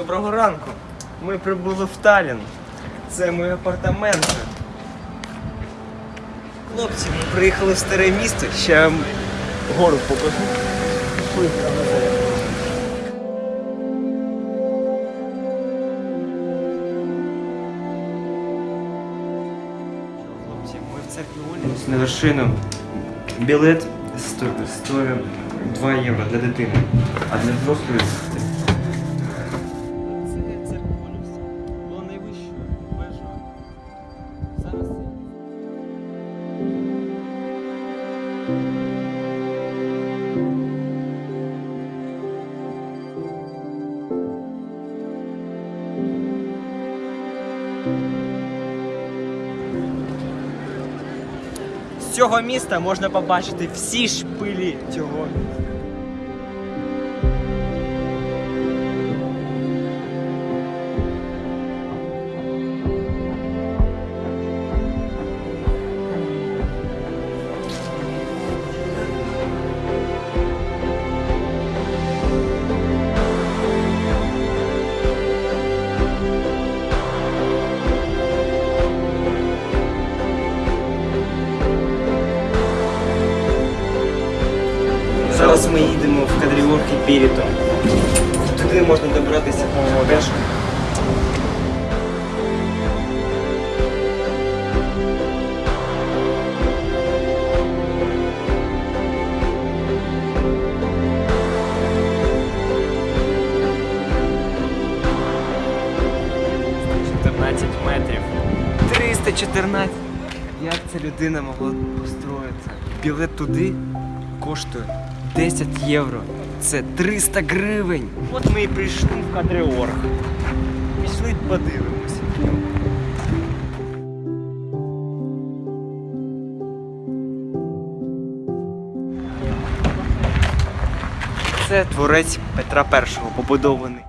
Доброго ранку. Ми прибули в Талін. Це мої апартаменти. Хлопці, ми приїхали в старе місто. Ще гору покажу. Хлопці, ми в церкві Олімс на вершину. Білет сто- стоїть 2 євро для дитини, а для дорослої З цього міста можна побачити всі шпилі цього міста. Зараз ми їдемо в Кадріорки Піріто. Туди можна добратися по Одешу. метрів. 314. Як ця людина могла построїти? Білет туди коштує 10 євро. Це 300 гривень. От ми і прийшли в Кадреорг. Пішли подивимося. Це творець Петра І побудований.